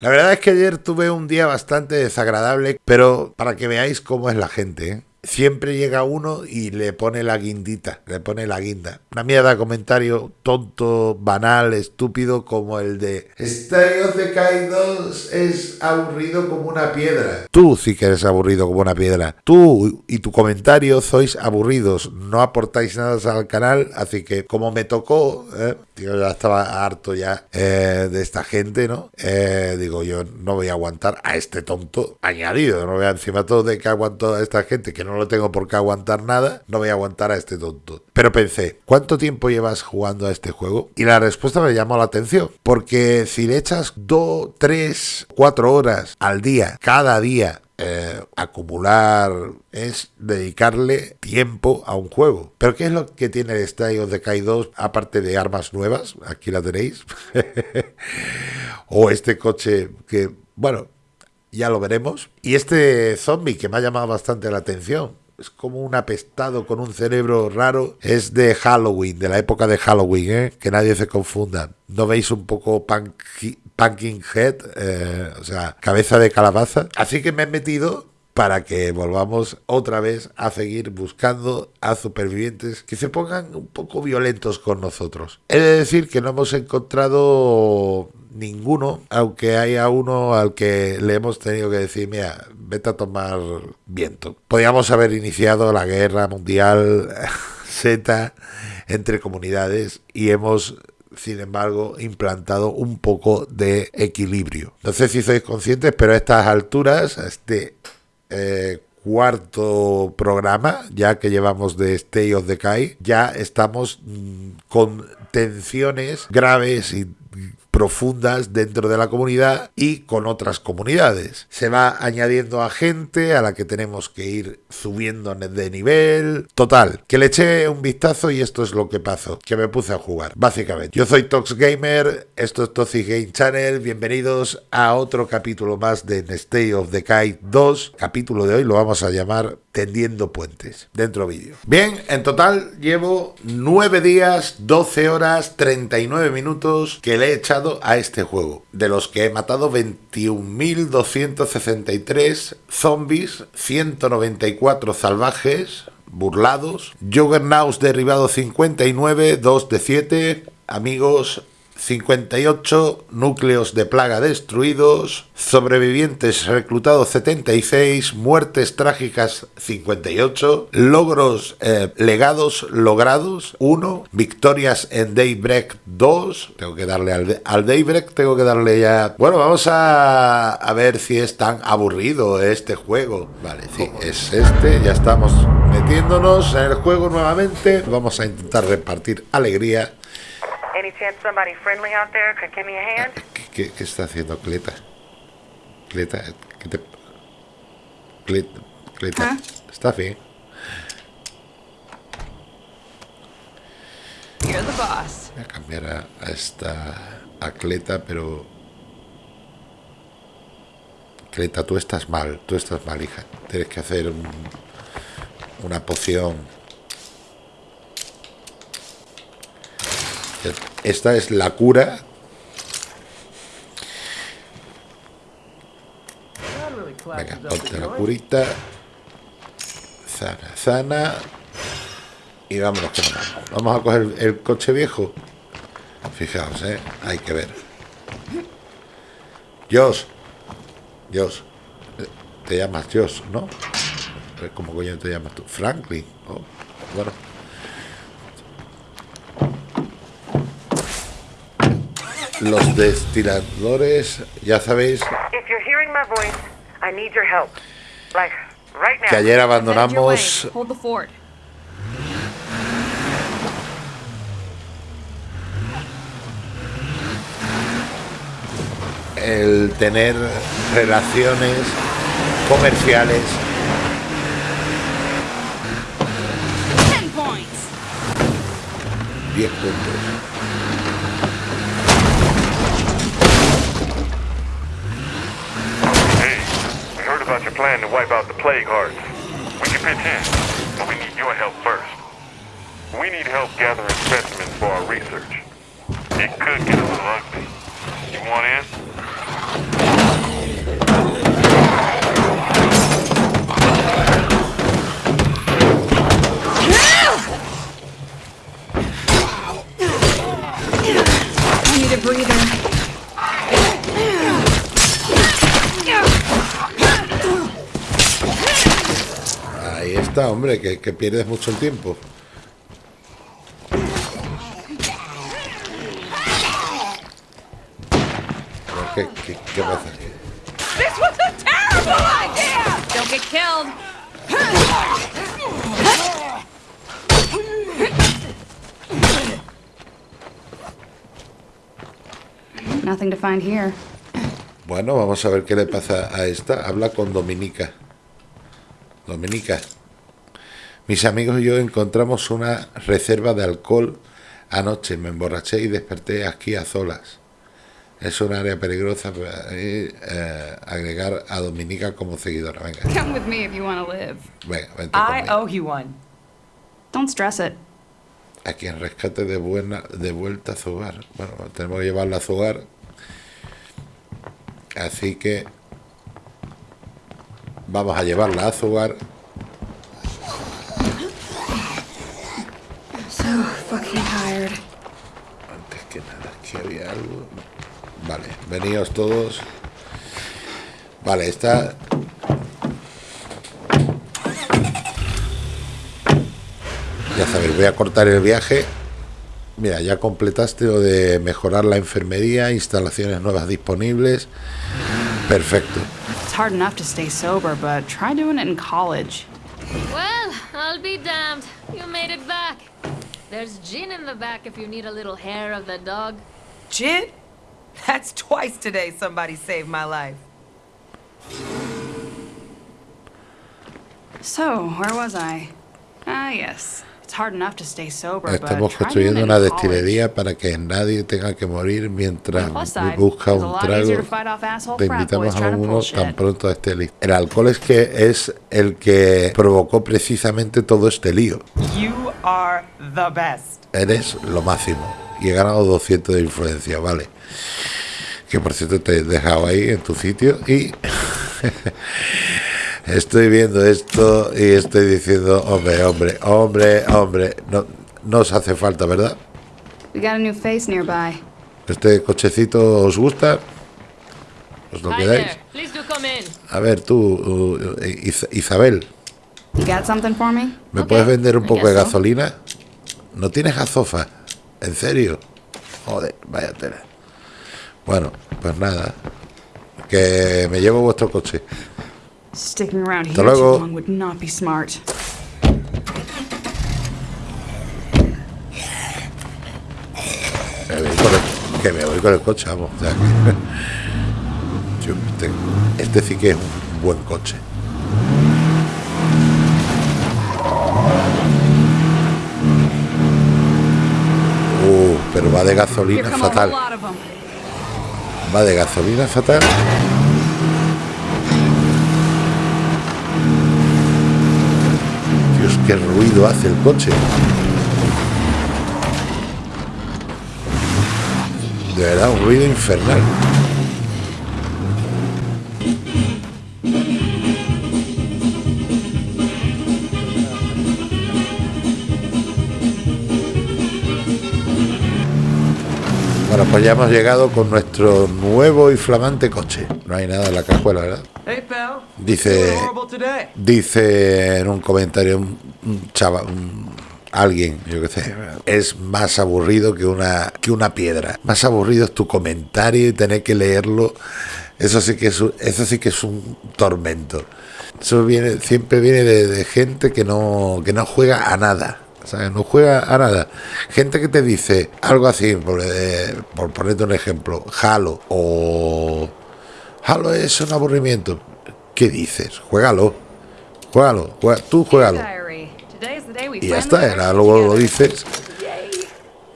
La verdad es que ayer tuve un día bastante desagradable, pero para que veáis cómo es la gente, ¿eh? siempre llega uno y le pone la guindita, le pone la guinda. Una mierda de comentario tonto, banal, estúpido, como el de Estadio de 2 es aburrido como una piedra. Tú sí que eres aburrido como una piedra. Tú y tu comentario sois aburridos, no aportáis nada al canal, así que como me tocó, ¿eh? Yo ya estaba harto ya eh, de esta gente, ¿no? Eh, digo, yo no voy a aguantar a este tonto añadido, no voy encima todo de que aguanto a esta gente que no lo tengo por qué aguantar nada, no voy a aguantar a este tonto. Pero pensé, ¿cuánto tiempo llevas jugando a este juego? Y la respuesta me llamó la atención, porque si le echas 2, 3, 4 horas al día, cada día, eh, acumular es dedicarle tiempo a un juego. Pero ¿qué es lo que tiene el State of Decay 2 aparte de armas nuevas? Aquí la tenéis. o este coche que, bueno, ya lo veremos. Y este zombie que me ha llamado bastante la atención. Es como un apestado con un cerebro raro. Es de Halloween, de la época de Halloween, ¿eh? que nadie se confunda. ¿No veis un poco Pumpkin Head? Eh, o sea, cabeza de calabaza. Así que me he metido para que volvamos otra vez a seguir buscando a supervivientes que se pongan un poco violentos con nosotros. He de decir que no hemos encontrado ninguno, aunque haya uno al que le hemos tenido que decir, mira, vete a tomar viento. Podríamos haber iniciado la guerra mundial Z entre comunidades y hemos sin embargo, implantado un poco de equilibrio. No sé si sois conscientes, pero a estas alturas, a este eh, cuarto programa, ya que llevamos de Stay of Decay, ya estamos mm, con tensiones graves y profundas dentro de la comunidad y con otras comunidades. Se va añadiendo a gente a la que tenemos que ir subiendo de nivel. Total, que le eché un vistazo y esto es lo que pasó, que me puse a jugar, básicamente. Yo soy Tox Gamer, esto es Toxic Game Channel, bienvenidos a otro capítulo más de State of Decay 2. Capítulo de hoy lo vamos a llamar tendiendo puentes. Dentro vídeo. Bien, en total llevo 9 días, 12 horas, 39 minutos que le he echado a este juego. De los que he matado 21.263 zombies, 194 salvajes, burlados, Juggernauts derribado 59, 2 de 7, amigos 58 núcleos de plaga destruidos, sobrevivientes reclutados 76, muertes trágicas 58, logros eh, legados logrados 1, victorias en Daybreak 2, tengo que darle al, al, Daybreak, tengo que darle ya... Bueno, vamos a, a ver si es tan aburrido este juego. Vale, sí, es este, ya estamos metiéndonos en el juego nuevamente, vamos a intentar repartir alegría Any chance somebody friendly out there could give me a hand? ¿Qué, qué está haciendo Cleta? Cleta, ¿qué te... Cleta, Cleta, ¿Ah? está bien. You're the boss. Voy a cambiar a, a esta... a Cleta, pero... Cleta, tú estás mal, tú estás mal, hija. Tienes que hacer un, una poción Esta es la cura. Venga, curita. Sana, sana. Y vámonos que vamos. Vamos a coger el coche viejo. Fijaos, ¿eh? Hay que ver. Josh. Josh. Te llamas Josh, ¿no? ¿Cómo coño te llamas tú? Franklin. Oh, bueno. Los destiladores, ya sabéis. Que ayer abandonamos el tener relaciones comerciales. 10 puntos plan to wipe out the plague hearts. We can pitch in, but we need your help first. We need help gathering specimens for our research. It could get a little ugly. You want in? Aguanta, hombre, que, que pierdes mucho el tiempo. ¿Qué, qué, qué pasa aquí? This was a terrible idea! Don't get killed. Nothing to find here. Bueno, vamos a ver qué le pasa a esta. Habla con Dominica. Dominica. Mis amigos y yo encontramos una reserva de alcohol anoche. Me emborraché y desperté aquí a solas. Es un área peligrosa. eh, eh, agregar a Dominica como seguidora. Venga, Come with me if you want to live. venga, vente I conmigo. owe you one. Don't stress it. A quien rescate de, buena, de vuelta a su hogar. Bueno, tenemos que llevarla a su hogar. Así que vamos a llevarla a su hogar. So fucking tired. Antes que nada, aquí había algo. Vale, veníos todos. Vale, está. Ya sabéis, voy a cortar el viaje. Mira, ya completaste lo de mejorar la enfermería, instalaciones nuevas disponibles. Perfecto. It's hard enough to stay sober, but try doing it in college. Well, I'll be damned. You made it back. There's gin in the back if you need a little hair of the dog. Jit? That's twice today somebody saved my life. So, where was I? Ah, yes. It's hard enough to stay sober, but Estamos construyendo it una destilería para que nadie tenga que morir mientras busca un trago. Te invitamos a uno tan pronto esté listo. El alcohol es que es el que provocó precisamente todo este lío. You are the best. Eres lo máximo. Y he ganado 200 de influencia, vale. Que por cierto te he dejado ahí en tu sitio y estoy viendo esto y estoy diciendo, hombre, hombre, hombre, hombre, no, no os hace falta, ¿verdad? We got a new face nearby. ¿Este cochecito os gusta? ¿Os lo Hi quedáis? A ver, tú, uh, Is- Isabel, You got something for me? ¿me Ok, puedes vender un poco de gasolina? ¿No tienes gazofa? ¿En serio? Joder, vaya tela. Bueno, pues nada. Que me llevo vuestro coche. Sticking around here too long would not be smart. Que me voy con el coche, vamos. o sea que- este sí que es un buen coche. Uh, pero va de gasolina fatal. them. Va de gasolina fatal. Dios, qué ruido hace el coche. De verdad, un ruido infernal. Bueno, pues ya hemos llegado con nuestro nuevo y flamante coche. No hay nada en la cajuela, ¿verdad? Dice, dice en un comentario un, un chaval, un- alguien, yo qué sé, es más aburrido que una, que una piedra. Más aburrido es tu comentario y tener que leerlo. Eso sí que es, un- eso sí que es un tormento. Eso viene, siempre viene de, de gente que no, que no juega a nada. No juega a nada. Gente que te dice algo así, por, eh, por ponerte un ejemplo, Halo o Halo es un aburrimiento. ¿Qué dices? Juégalo. Juégalo. juega- tú juégalo. Y ya está. vacation luego lo dices.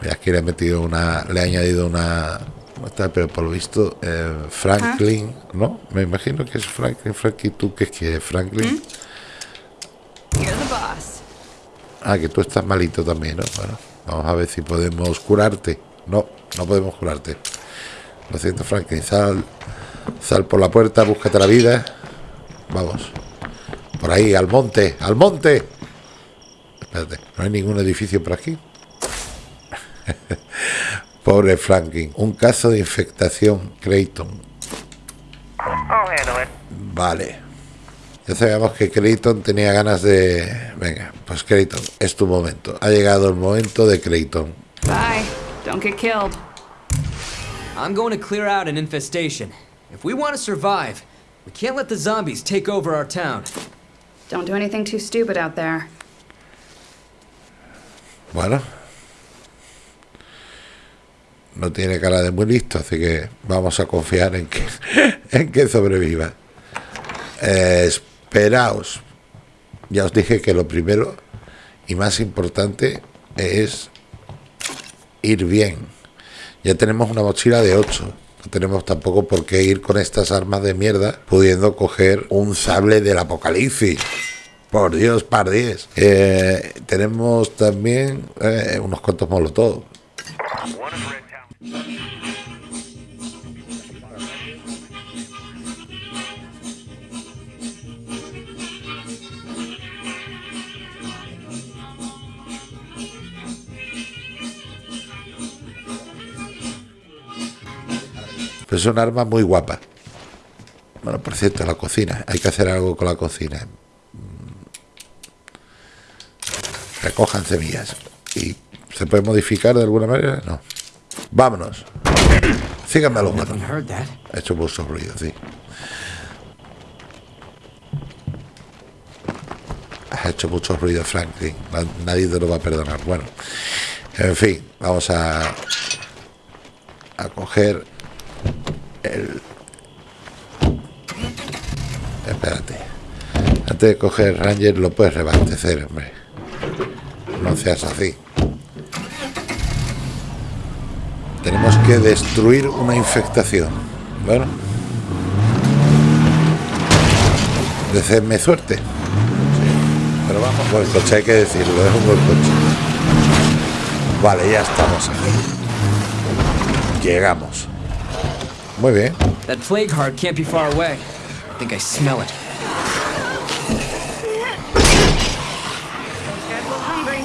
Mira, aquí le he metido una. Le he añadido una. Pero por lo visto, eh, Franklin. ¿No? Me imagino que es Franklin. Franklin, ¿tú qué quieres? Franklin. You're the boss. Ah, que tú estás malito también, ¿no? Bueno, vamos a ver si podemos curarte. No, no podemos curarte. Lo siento, Franklin. Sal, sal por la puerta, búscate la vida. Vamos. Por ahí, al monte, al monte. Espérate, no hay ningún edificio por aquí. Pobre Franklin. Un caso de infectación, Creighton. Handle it. Vale. Ya sabíamos que Creighton tenía ganas de... Venga, pues Creighton, es tu momento. Ha llegado el momento de Creighton. Bye. Don't get killed. I'm going to clear out an infestation. If we want to survive, we can't let the zombies take over our town. Don't do anything too stupid out there. Bueno. No tiene cara de muy listo, así que vamos a confiar en que, en que sobreviva. Eh, esperaos. Ya os dije que lo primero y más importante es ir bien. Ya tenemos una mochila de 8. No tenemos tampoco por qué ir con estas armas de mierda pudiendo coger un sable del apocalipsis. Por Dios, par 10. Eh, tenemos también eh, unos cuantos molotov. Es un arma muy guapa. Bueno, por cierto, la cocina. Hay que hacer algo con la cocina. Mm. Recojan semillas. ¿Y se puede modificar de alguna manera? No. Vámonos. Síganme a los manos. Ha hecho mucho ruido, sí. Ha hecho mucho ruido, Franklin. Na- Nadie te lo va a perdonar. Bueno, en fin, vamos a, a coger el. Espérate. Antes de coger Ranger, lo puedes reabastecer, hombre. No seas así. Tenemos que destruir una infectación. Bueno. Deseadme suerte. Pero vamos, buen coche, hay que decirlo, es un buen coche. Vale, ya estamos aquí. Llegamos. Muy bien. That plague heart can't be far away. I think I smell it. Get a little hungry.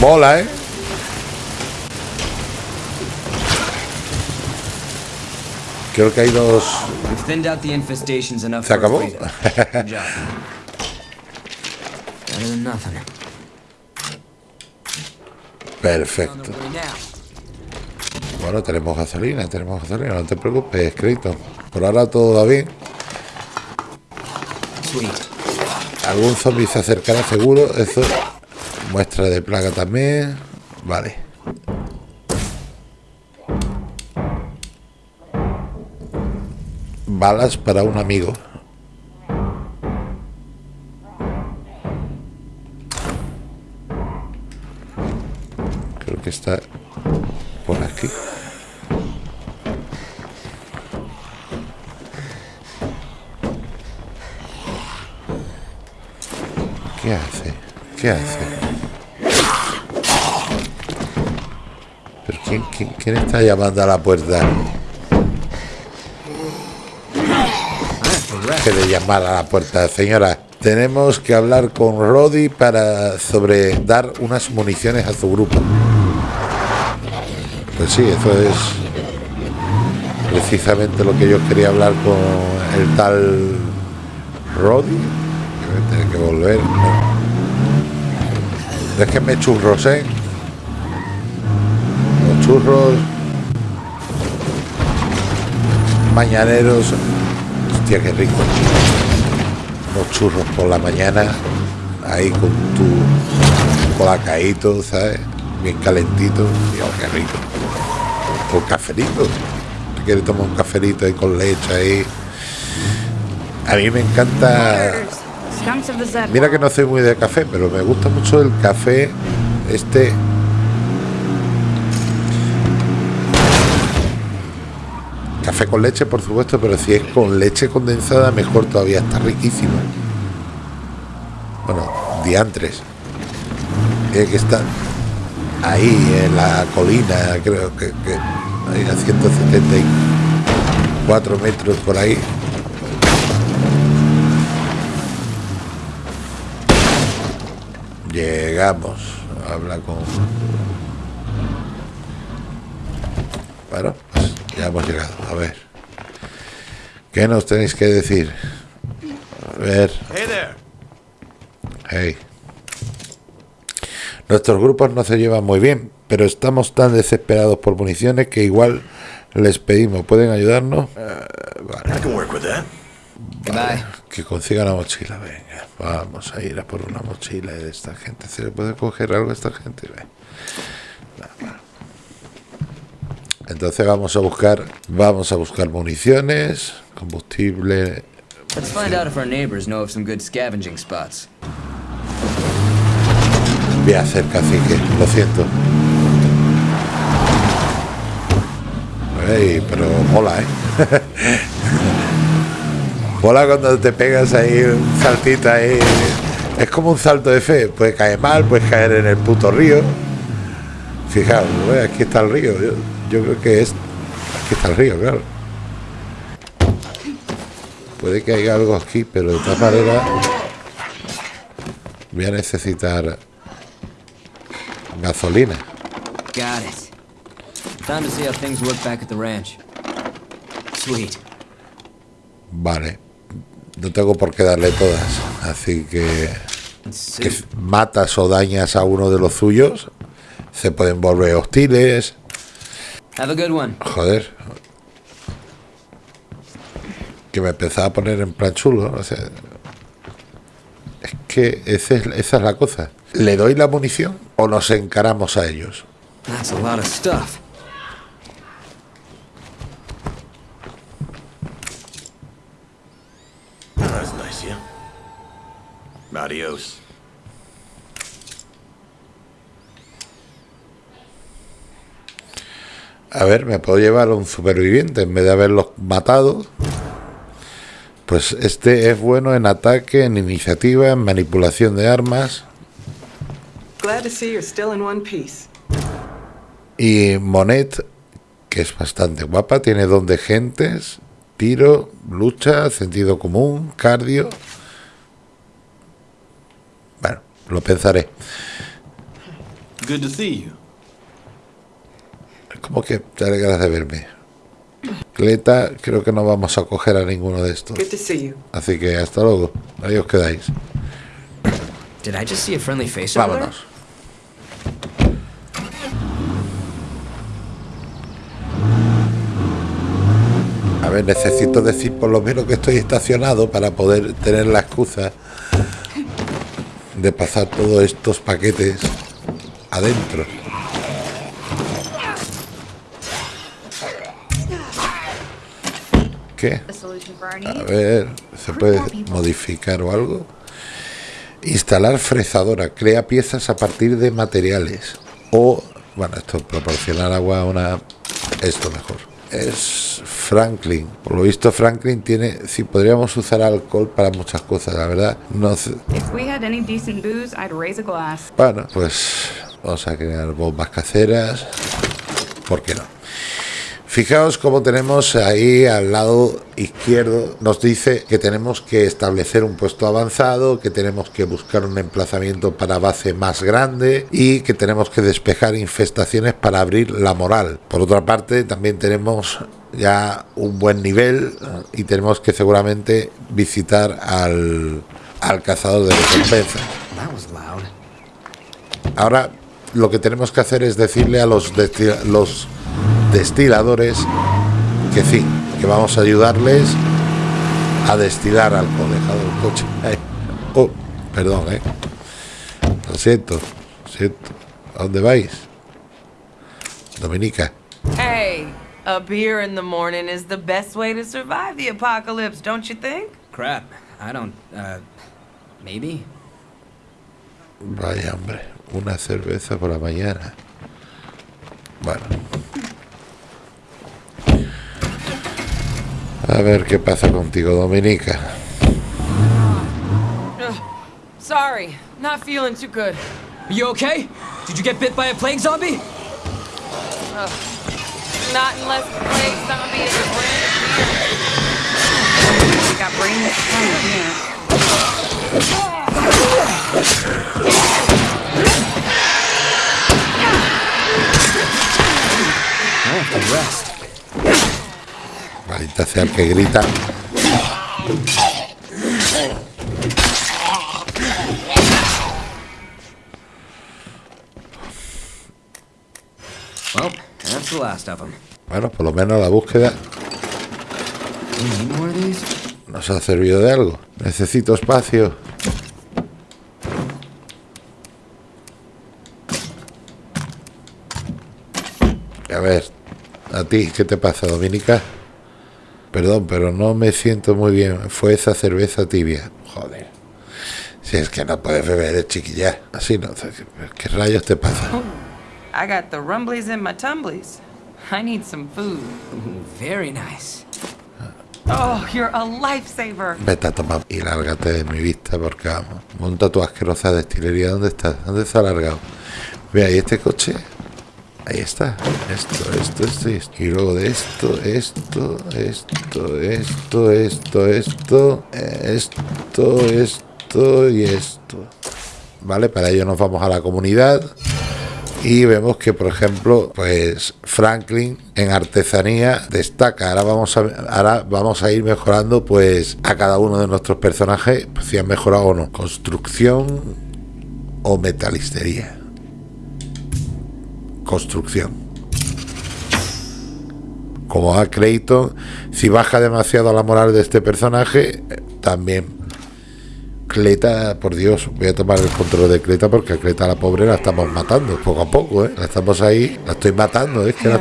Mola, ¿eh? Creo que hay dos... ¿Se acabó? Perfecto. Bueno, tenemos gasolina, tenemos gasolina, no te preocupes, Creighton. Por ahora todo va bien. Algún zombie se acercará seguro. Eso. Muestra de plaga también. Vale. Balas para un amigo. Creo que está por aquí. ¿Qué hace? ¿Qué hace? ¿Pero quién, quién, quién está llamando a la puerta? De llamar a la puerta, señora. Tenemos que hablar con Roddy para sobre dar unas municiones a su grupo. Pues sí, eso es precisamente lo que yo quería hablar con el tal Roddy. Que tener que volver. Déjenme churros, ¿eh? Los churros mañaneros. Hostia, qué rico. Unos churros por la mañana, ahí con tu colacadito, ¿sabes? Bien calentito. Dios, qué rico. O cafelito. Si quieres tomar un cafelito ahí con leche ahí. A mí me encanta. Mira que no soy muy de café, pero me gusta mucho el café este. café con leche, por supuesto, pero si es con leche condensada, mejor todavía, está riquísimo. Bueno, diantres. Eh, que está ahí en la colina, creo que, que a 174 metros por ahí. Llegamos. Habla con... Bueno ya hemos llegado. A ver. ¿Qué nos tenéis que decir? A ver. Hey there. Hey. Nuestros grupos no se llevan muy bien, pero estamos tan desesperados por municiones que igual les pedimos. ¿Pueden ayudarnos? Eh, vale. I can work with that. Goodbye. Que consiga la mochila, venga. Vamos a ir a por una mochila de esta gente. ¿Se le puede coger algo a esta gente? Ve. Entonces vamos a buscar, vamos a buscar municiones, combustible. Let's find out if our neighbors know of some good scavenging spots. Voy a hacer cacique, lo siento. Pero mola, ¿eh? mola cuando te pegas ahí un saltito ahí. Es como un salto de fe. Puedes caer mal, puedes caer en el puto río. Fijaos, ¿eh? aquí está el río. Yo, yo creo que es. Aquí está el río, claro. Puede que haya algo aquí, pero de todas maneras. Voy a necesitar gasolina. Got it. Time to see how things work back at the ranch. Sweet. Vale. No tengo por qué darle todas. Así que, matas o dañas a uno de los suyos, se pueden volver hostiles. Have a good one. Joder. Que me empezaba a poner en plan chulo. O sea, es que ese es- esa es la cosa. ¿Le doy la munición o nos encaramos a ellos? That's a lot of stuff. That's nice, yeah. Adios. A ver, me puedo llevar a un superviviente en vez de haberlos matado. Pues este es bueno en ataque, en iniciativa, en manipulación de armas. Glad to see you're still in one piece. Y Monet, que es bastante guapa, tiene don de gentes, tiro, lucha, sentido común, cardio. Bueno, lo pensaré. Good to see you. Como que te alegras de verme. Cleta, creo que no vamos a coger a ninguno de estos. Good to see you. Así que hasta luego. Ahí os quedáis. Did I just see a friendly face over there? Vámonos. A ver, necesito decir por lo menos que estoy estacionado para poder tener la excusa de pasar todos estos paquetes adentro. ¿Qué? A ver, ¿se puede modificar o algo? Instalar fresadora. Crea piezas a partir de materiales. O, bueno, esto proporcionar agua a una... Esto mejor. Es Franklin. Por lo visto Franklin tiene... Sí, podríamos usar alcohol para muchas cosas, la verdad. No sé. If we had any decent booze, I'd raise a glass. Bueno, pues vamos a crear bombas caseras. ¿Por qué no? Fijaos cómo tenemos ahí al lado izquierdo, nos dice que tenemos que establecer un puesto avanzado, que tenemos que buscar un emplazamiento para base más grande y que tenemos que despejar infestaciones para abrir la moral. Por otra parte, también tenemos ya un buen nivel y tenemos que seguramente visitar al, al cazador de recompensas. Ahora lo que tenemos que hacer es decirle a los, los destiladores que sí, que vamos a ayudarles a destilar alcohol. Dejado el coche. Oh, perdón, eh. Lo siento, lo siento. ¿A dónde vais? Dominica. Hey, a beer in the morning is the best way to survive the apocalypse, don't you think? Crap. I don't, uh, maybe? Vaya hombre, una cerveza por la mañana. Bueno. A ver qué pasa contigo, Dominica. Ah, sorry, not feeling too good. Are you okay? Did you get bit by a plague zombie? Not unless the plague zombie is a brain here. I have to rest. Maldita sea el que grita. Them. Bueno, por lo menos la búsqueda nos ha servido de algo. Necesito espacio. A ver, a ti, ¿qué te pasa, Dominica? Perdón, pero no me siento muy bien. Fue esa cerveza tibia. Joder. Si es que no puedes beber, chiquilla. Así no. ¿Qué rayos te pasa? I got the rumblies in my tumblies. I need some food. Very nice. Oh, you're a lifesaver. Vete a tomar y lárgate de mi vista porque vamos. Monta tu asquerosa destilería. ¿Dónde está? ¿Dónde está largado? Ve ahí este coche. Ahí está. Esto, esto, esto, esto. Y luego de esto, esto, esto, esto, esto, esto, esto, esto y esto. ¿Vale? Para ello nos vamos a la comunidad. Y vemos que, por ejemplo, pues Franklin en artesanía destaca. Ahora vamos a, ahora vamos a ir mejorando pues a cada uno de nuestros personajes, pues, si han mejorado o no. Construcción o metalistería. Construcción. Como a Clayton, si baja demasiado la moral de este personaje, también Cleta, por Dios, voy a tomar el control de Cleta porque a Cleta la pobre la estamos matando poco a poco, ¿eh? La estamos ahí, la estoy matando, ¿eh? Que la-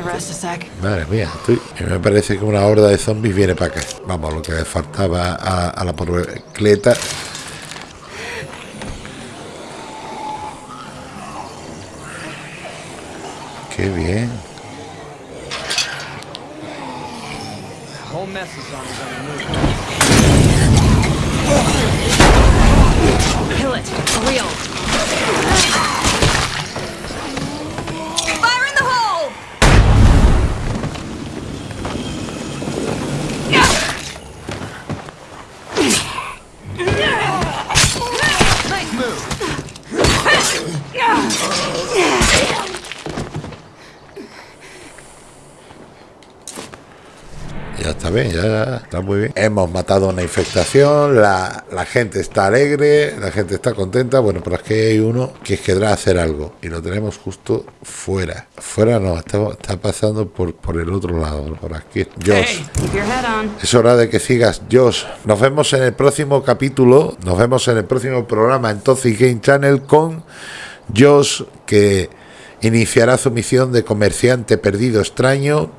Madre mía, estoy, me parece que una horda de zombies viene para acá. Vamos, lo que le faltaba a, a la pobre Cleta. Qué bien. The whole mess is on its own move. Kill it. Fire in the hole! Nice move. Ya está bien, ya está muy bien. Hemos matado una infectación, la, la gente está alegre, la gente está contenta. Bueno, pero es que hay uno que querrá hacer algo y lo tenemos justo fuera. Fuera no, está, está pasando por, por el otro lado, por aquí. Josh. Hey. Es hora de que sigas, Josh. Nos vemos en el próximo capítulo, nos vemos en el próximo programa en Toxic Game Channel con Josh, que iniciará su misión de comerciante perdido extraño.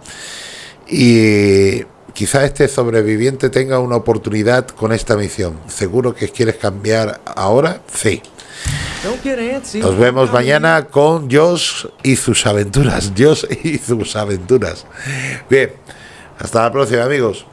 Y quizá este sobreviviente tenga una oportunidad con esta misión. ¿Seguro que quieres cambiar ahora? Sí. Nos vemos mañana con Josh y sus aventuras. Josh y sus aventuras. Bien, hasta la próxima amigos.